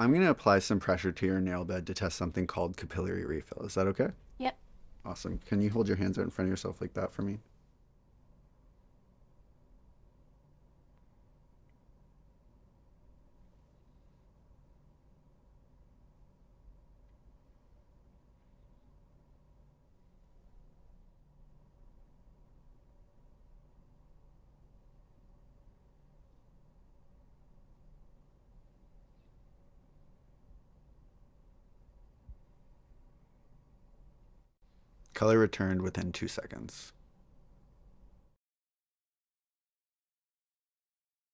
I'm going to apply some pressure to your nail bed to test something called capillary refill. Is that okay? Yep. Awesome. Can you hold your hands out in front of yourself like that for me? Color returned within two seconds.